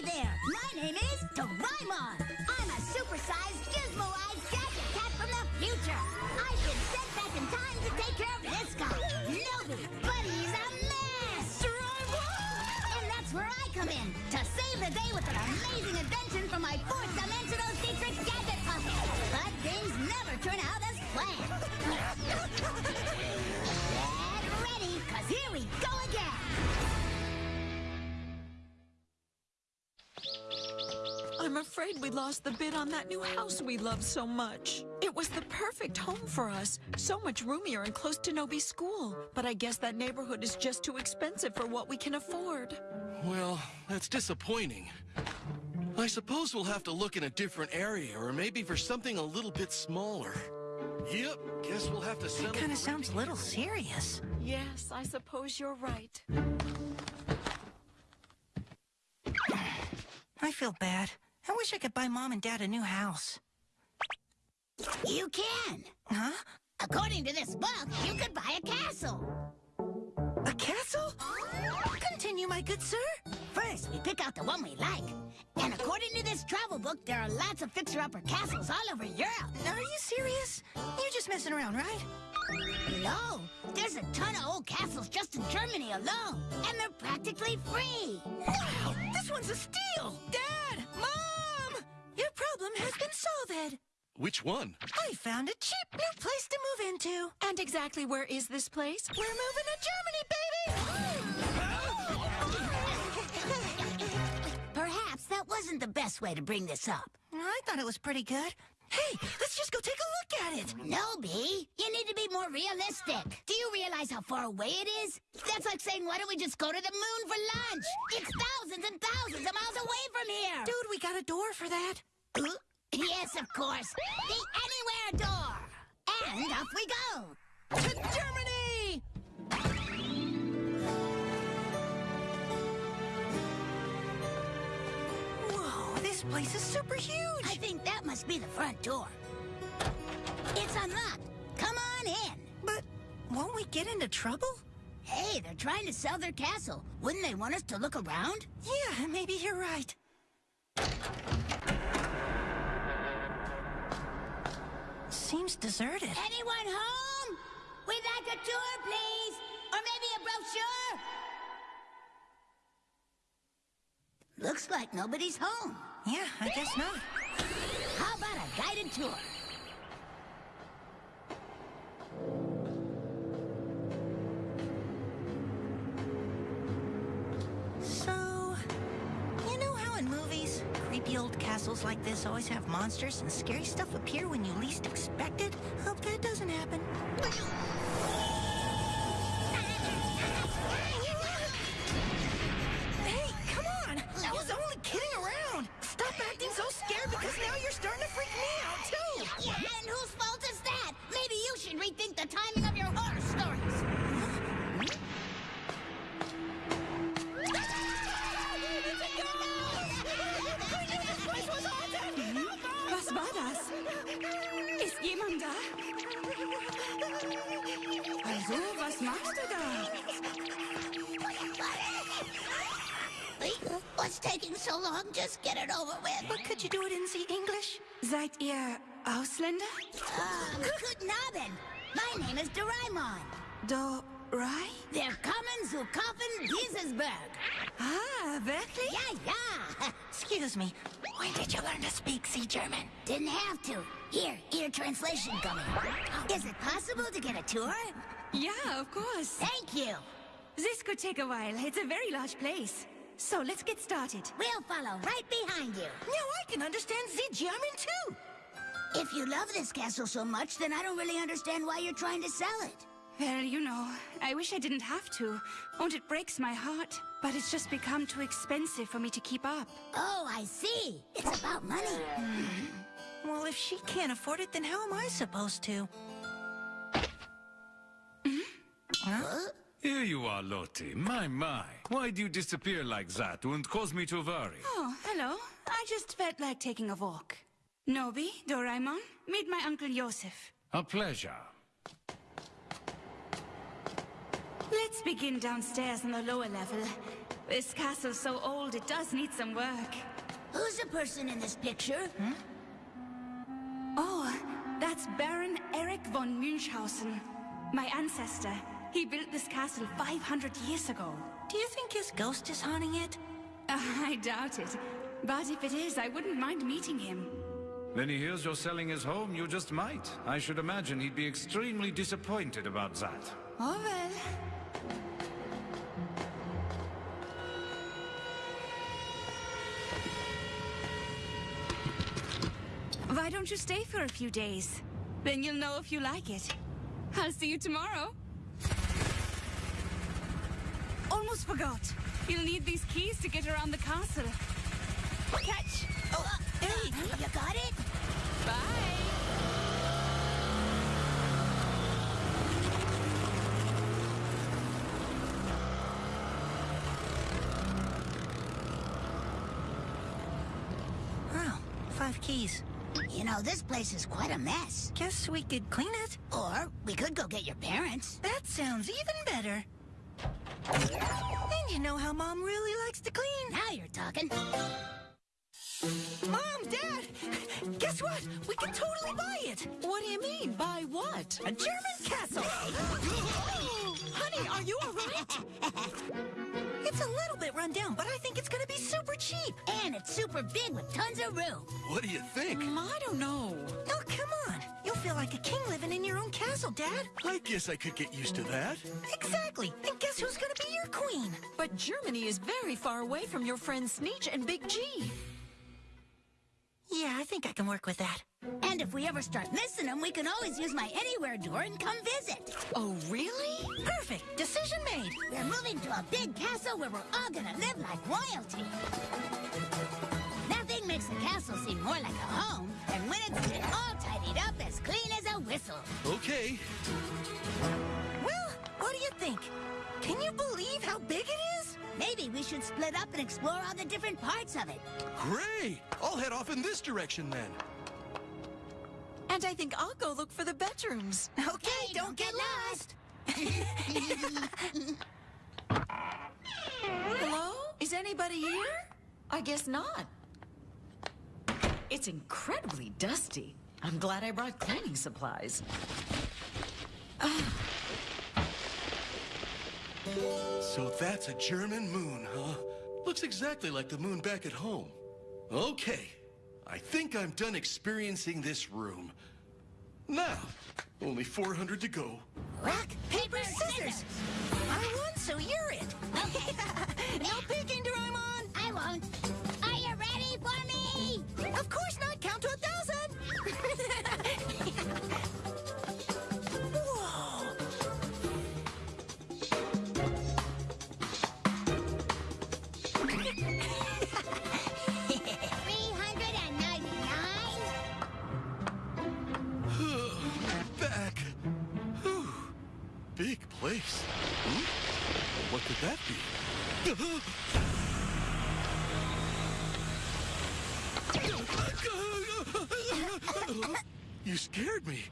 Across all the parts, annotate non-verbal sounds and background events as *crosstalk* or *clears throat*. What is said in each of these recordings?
There, my name is Doraemon. I'm a supersized gizmo-eyed gadget cat from the future. I've been sent back in time to take care of this guy, Nobi. But he's a mess. Doraemon! And that's where I come in, to save the day with an amazing invention from my fourth dimensional secret gadget pocket. But things never turn out as planned. *laughs* Get ready, cause here we go again. I'm afraid we lost the bid on that new house we love so much. It was the perfect home for us. So much roomier and close to Nobi's school. But I guess that neighborhood is just too expensive for what we can afford. Well, that's disappointing. I suppose we'll have to look in a different area, or maybe for something a little bit smaller. Yep, guess we'll have to settle. Kind of sounds a little serious. Yes, I suppose you're right. I feel bad. I wish I could buy Mom and Dad a new house. You can. Huh? According to this book, you could buy a castle. A castle? Continue, my good sir. First, we pick out the one we like. And according to this travel book, there are lots of fixer-upper castles all over Europe. Are you serious? You're just messing around, right? No, there's a ton of old castles just in Germany alone. And they're practically free. Wow, this one's a steal! Dad! Mom! Your problem has been solved. Which one? I found a cheap new place to move into. And exactly where is this place? We're moving to Germany, baby! Perhaps that wasn't the best way to bring this up. I thought it was pretty good. Hey, let's just go take a look at it. No, B. You need to be more realistic. Do you realize how far away it is? That's like saying, why don't we just go to the moon for lunch? It's thousands and thousands of miles away from here. Dude, we got a door for that. Uh, Yes, of course. The Anywhere door. And off we go. To Germany! Whoa, this place is super huge. I think that must be the front door. It's unlocked. Come on in. But won't we get into trouble? Hey, they're trying to sell their castle. Wouldn't they want us to look around? Yeah, maybe you're right. Seems deserted. Anyone home? We'd like a tour, please. Or maybe a brochure. Looks like nobody's home. Yeah, I guess not. Guided tour? So, you know how in movies, creepy old castles like this always have monsters and scary stuff appear when you least expect it? Hope that doesn't happen. Get it over with. But could you do it in the English? Seid ihr Ausländer? Um, guten Abend. My name is Doraemon. Do Rai? They're coming zu kaufen Diesesberg. Ah, wirklich? Yeah, yeah. *laughs* Excuse me. When did you learn to speak Sea German? Didn't have to. Here, ear translation coming. Is it possible to get a tour? Yeah, of course. Thank you. This could take a while. It's a very large place. So let's get started. We'll follow right behind you. Now I can understand the German too. If you love this castle so much, then I don't really understand why you're trying to sell it. Well, you know, I wish I didn't have to. And it breaks my heart. But it's just become too expensive for me to keep up. Oh, I see. It's about money. Hmm. Well, if she can't afford it, then how am I supposed to? Hmm? Here you are, Lottie. My, my. Why do you disappear like that and cause me to worry? Oh, hello. I just felt like taking a walk. Nobi, Doraemon, meet my Uncle Joseph. A pleasure. Let's begin downstairs on the lower level. This castle's so old, it does need some work. Who's the person in this picture? Hmm? Oh, that's Baron Erich von Münchhausen. My ancestor. He built this castle 500 years ago. Do you think his ghost is haunting it? Uh, *laughs* I doubt it. But if it is, I wouldn't mind meeting him. When he hears you're selling his home, you just might. I should imagine he'd be extremely disappointed about that. Oh well. Why don't you stay for a few days? Then you'll know if you like it. I'll see you tomorrow. Almost forgot. You'll need these keys to get around the castle. Catch! Oh, hey, you got it? Bye! Oh, five keys. You know, this place is quite a mess. Guess we could clean it. Or we could go get your parents. That sounds even better. And you know how Mom really likes to clean. Now you're talking. Mom, Dad, guess what? We can totally buy it. What do you mean? By what? A German castle. *gasps* Honey, are you all right? It's a little bit run down, but I think it's gonna be super cheap. And it's super big with tons of room. What do you think? Mm, I don't know. Oh, come on. You'll feel like a king living in your own castle, Dad. I guess I could get used to that. Exactly. And guess who's gonna be your queen? But Germany is very far away from your friends Sneech and Big G. Yeah, I think I can work with that. And if we ever start missing them, we can always use my anywhere door and come visit. Oh, really? Moving to a big castle where we're all gonna live like royalty. Nothing makes a castle seem more like a home than when it's all tidied up as clean as a whistle. Okay. Well, what do you think? Can you believe how big it is? Maybe we should split up and explore all the different parts of it. Great. I'll head off in this direction then. And I think I'll go look for the bedrooms. Okay, Hey, don't get lost. *laughs* Hello? Is anybody here? I guess not. It's incredibly dusty. I'm glad I brought cleaning supplies. So that's a German moon, huh? Looks exactly like the moon back at home. Okay. I think I'm done experiencing this room. Now, only 400 to go. Rock, paper, scissors. I won, so you're it. Okay. *laughs* no peeking, Doraemon. I won't. Are you ready for me? Of course not. Count to place. Hmm? What could that be? You scared me.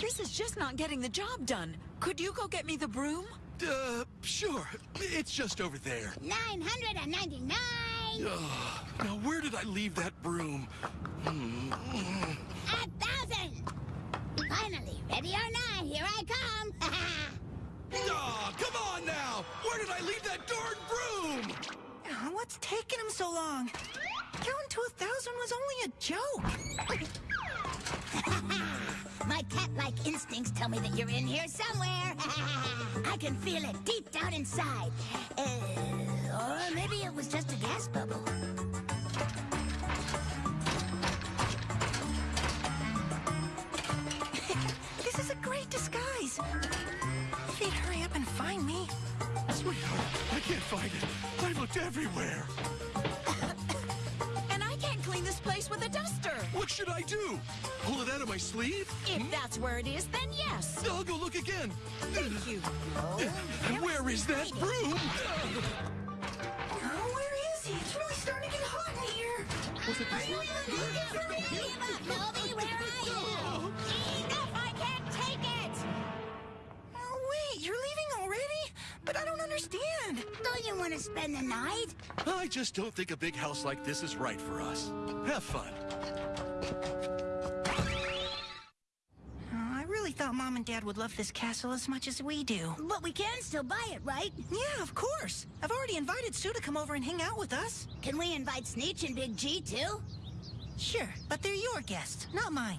This is just not getting the job done. Could you go get me the broom? Uh, sure. It's just over there. 999? Ugh. now, where did I leave that broom? Hmm. A thousand! Finally, ready or not, here I come! *laughs* Aw, come on now! Where did I leave that darn broom? Oh, What's taking him so long? Counting to a thousand was only a joke. *laughs* My cat-like instincts tell me that you're in here somewhere. *laughs* I can feel it deep down inside. Uh, or maybe it was just a gas bubble. I find it. I looked everywhere. *coughs* And I can't clean this place with a duster. What should I do? Pull it out of my sleeve? If hmm? that's where it is, then yes. I'll go look again. Thank you. Where is that broom? Oh, where is he? It's really starting to get hot in here. Nobby, *laughs* where are you? Enough, I can't take it! Oh, wait, you're leaving already? But I don't understand. Don't you want to spend the night? I just don't think a big house like this is right for us. Have fun. I really thought Mom and Dad would love this castle as much as we do. But we can still buy it, right? Yeah, of course. I've already invited Sue to come over and hang out with us. Can we invite Sneech and Big G, too? Sure, but they're your guests, not mine.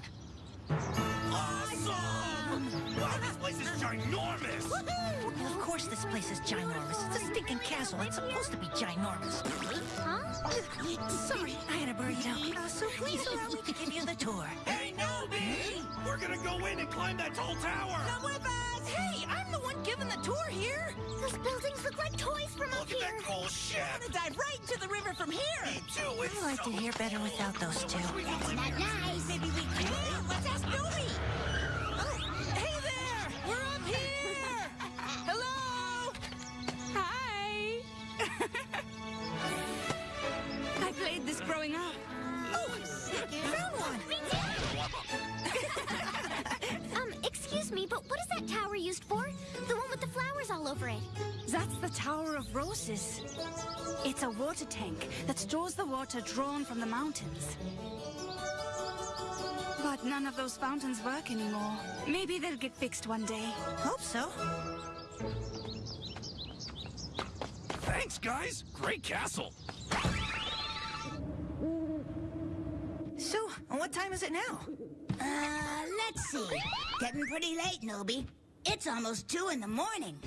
Awesome! Wow, this place is ginormous! Of course this place is ginormous. It's a stinking castle. It's supposed to be ginormous. Huh? Sorry, I had a burrito. Uh, so please allow me to give you the tour. Hey, Nobi! We're gonna go in and climb that tall tower! Come with us! Hey, I'm the one giving the tour here. Those buildings look like toys from up here! Look at here. that cool ship! I'm gonna dive right into the river from here. Me too, it's I like so to hear better without those two. That's not nice. Maybe we can. Let's ask Nobi. Growing up. Oh, found one! *laughs* Um, excuse me, but what is that tower used for? The one with the flowers all over it. That's the Tower of Roses. It's a water tank that stores the water drawn from the mountains. But none of those fountains work anymore. Maybe they'll get fixed one day. Hope so. Thanks, guys! Great castle! So, what time is it now? Uh, let's see. Getting pretty late, Nobi. It's almost two in the morning.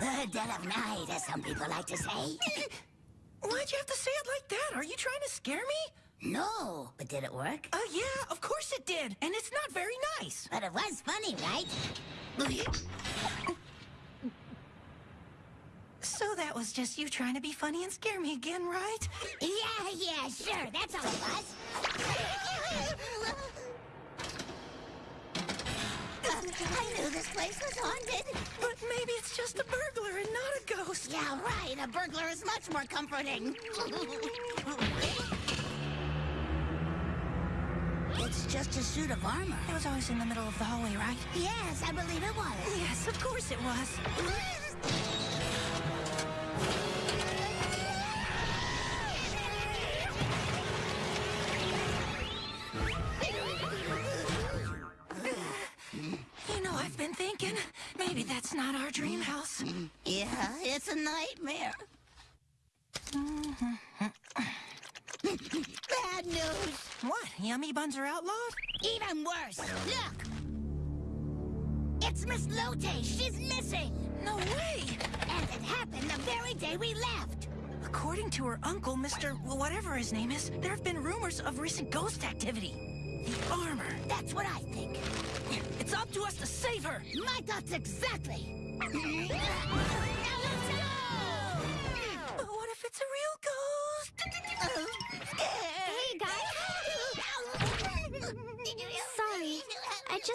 The dead of night, as some people like to say. *laughs* Why'd you have to say it like that? Are you trying to scare me? No, but did it work? Uh, yeah, of course it did. And it's not very nice. But it was funny, right? So that was just you trying to be funny and scare me again, right? Yeah, yeah, sure. That's all it was. I knew this place was haunted. But maybe it's just a burglar and not a ghost. Yeah, right. A burglar is much more comforting. it's just a suit of armor. It was always in the middle of the hallway, right? Yes, I believe it was. Yes, of course it was. *laughs* are outlawed? Even worse. Look. It's Miss Lotte. She's missing. No way! And it happened the very day we left. According to her uncle, Mr. whatever his name is, there have been rumors of recent ghost activity. The armor. That's what I think. It's up to us to save her. My thoughts exactly. *laughs*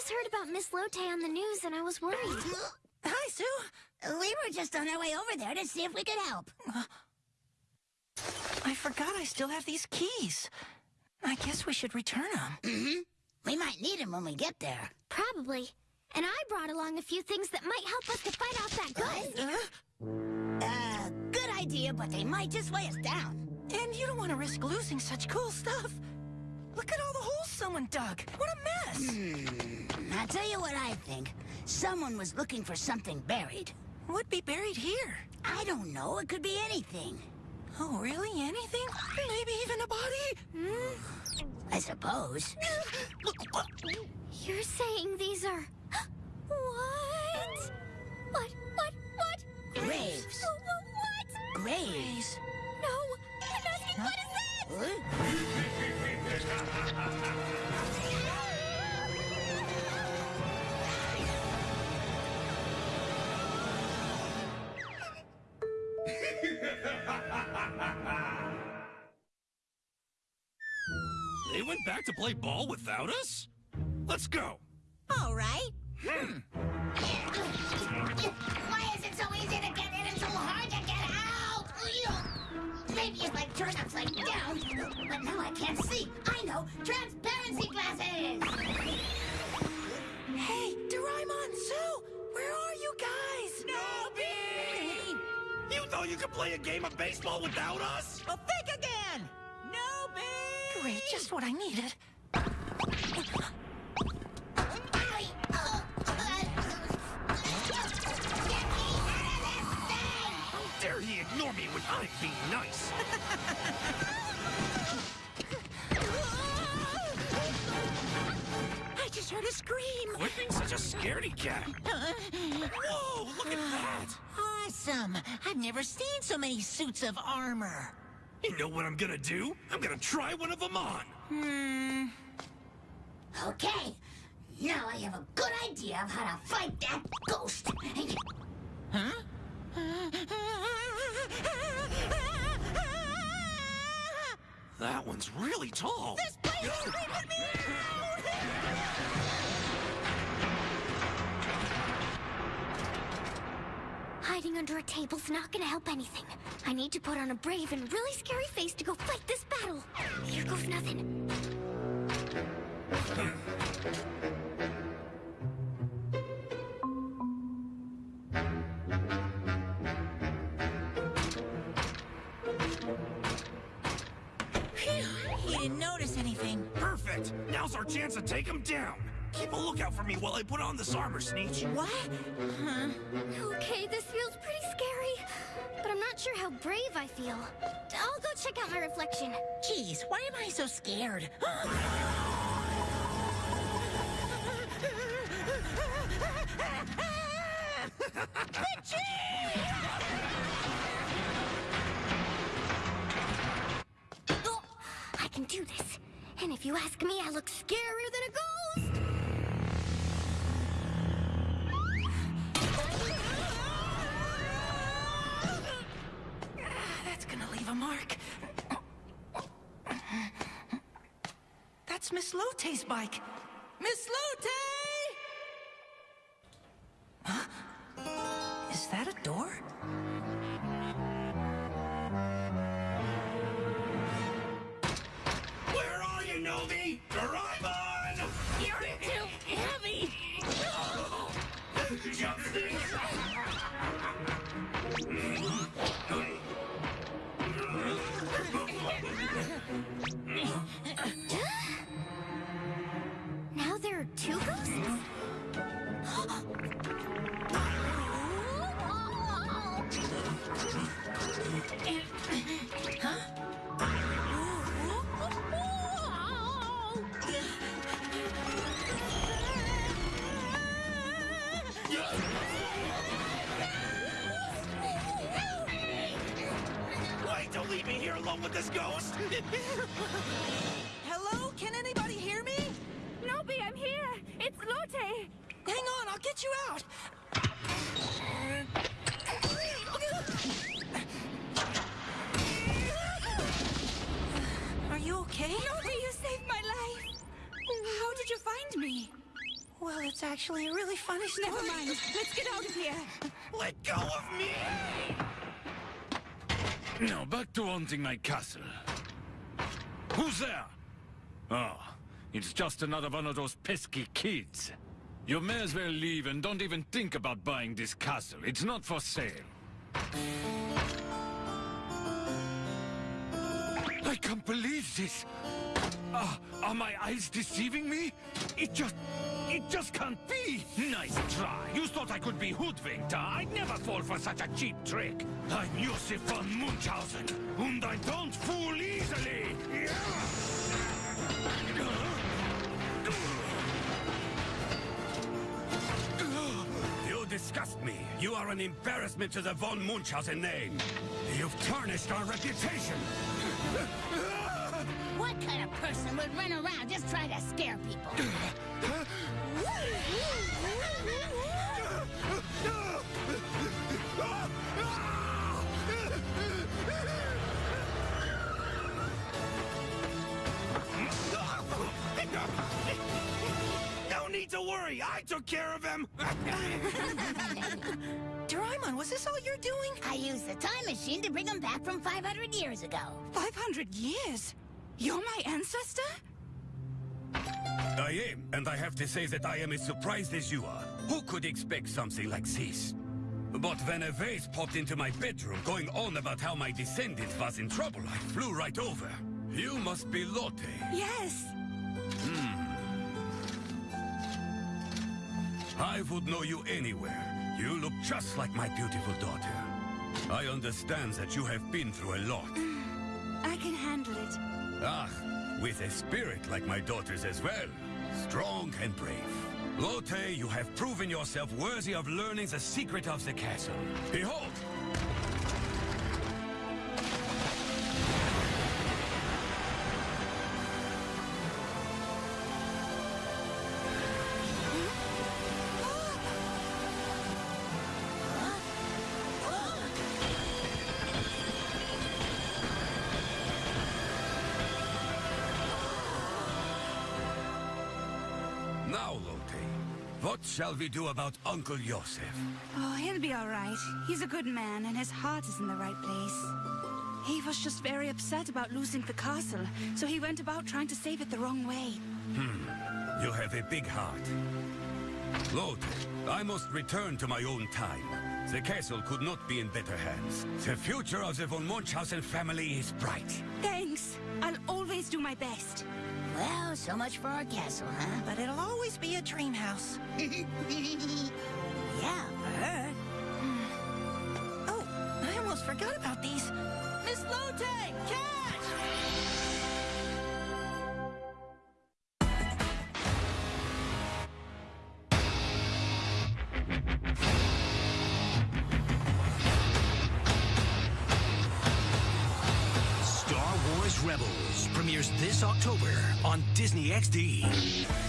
just heard about Miss Lotte on the news and I was worried. *gasps* Hi, Sue. We were just on our way over there to see if we could help. I forgot I still have these keys. I guess we should return them. *clears throat* Mm-hmm. We might need them when we get there. Probably. And I brought along a few things that might help us to fight off that ghost. Uh, good idea, but they might just weigh us down. And you don't want to risk losing such cool stuff. Look at all the holes someone dug. What a mess. Hmm. I'll tell you what I think. Someone was looking for something buried. Would be buried here. I don't know. It could be anything. Oh, really? Anything? Maybe even a body? Hmm? I suppose. You're saying these are. What? What? What? What? Graves. What? Graves. No. I'm asking, what is that? Huh? They went back to play ball without us? Let's go. All right. Hmm. Why is it so easy to get in and so hard to get out? Maybe if I turn upside down. But now I can't see. I know. Transparency glasses. Hey, Doraemon, Sue, where are you guys? Nobi! thought you could play a game of baseball without us? Well, think again! Noby! Great, just what I needed. Dare he ignore me when I'm being nice? I just heard a scream! Quit being such a scaredy cat. Whoa, look at that! Awesome! I've never seen so many suits of armor. You know what I'm gonna do? I'm gonna try one of them on. Hmm. Okay, now I have a good idea of how to fight that ghost. That one's really tall. This place is creeping me Hiding under a table's not gonna help anything. I need to put on a brave and really scary face to go fight this battle. Here goes nothing. Lookout for me while I put on this armor, Sneech. What? Huh? Okay, this feels pretty scary. But I'm not sure how brave I feel. I'll go check out my reflection. Jeez, why am I so scared? *gasps* Oh, I can do this. And if you ask me, I look scarier than a ghost. A mark. That's Miss Lotte's bike. Miss Lote! Huh? Is that a door? Where are you, Nobi? Alone with this ghost! *laughs* Hello? Can anybody hear me? Nobi, I'm here. It's Lotte. Hang on, I'll get you out. Are you okay? Nobi, you saved my life. How did you find me? Well, it's actually a really funny story. Never mind. Let's get out of here. Let go of me! Now, back to haunting my castle. Who's there? Oh, it's just another one of those pesky kids. You may as well leave and don't even think about buying this castle. It's not for sale. I can't believe this. Ah, are my eyes deceiving me? It just... It just can't be! Nice try. You thought I could be hoodwinked, huh? I'd never fall for such a cheap trick. I'm Josef von Munchausen, and I don't fool easily. You disgust me. You are an embarrassment to the von Munchausen name. You've tarnished our reputation. What kind of person would run around just trying to scare people? No need to worry. I took care of him. *laughs* Doraemon, was this all you're doing? I used the time machine to bring him back from 500 years ago. 500 years? You're my ancestor? I am, and I have to say that I am as surprised as you are. Who could expect something like this? But when a vase popped into my bedroom going on about how my descendant was in trouble, I flew right over. You must be Lotte. Yes. Hmm. I would know you anywhere. You look just like my beautiful daughter. I understand that you have been through a lot. I can handle it. Ah, with a spirit like my daughter's as well. Strong and brave. Lotte, you have proven yourself worthy of learning the secret of the castle. Behold! What shall we do about Uncle Joseph? Oh, he'll be all right. He's a good man, and his heart is in the right place. He was just very upset about losing the castle, so he went about trying to save it the wrong way. Hmm. You have a big heart. Lotte, I must return to my own time. The castle could not be in better hands. The future of the von Munchausen family is bright. Thanks. I'll always do my best. Well, so much for our castle, huh? But it'll always be a dream house. *laughs* this October on Disney XD.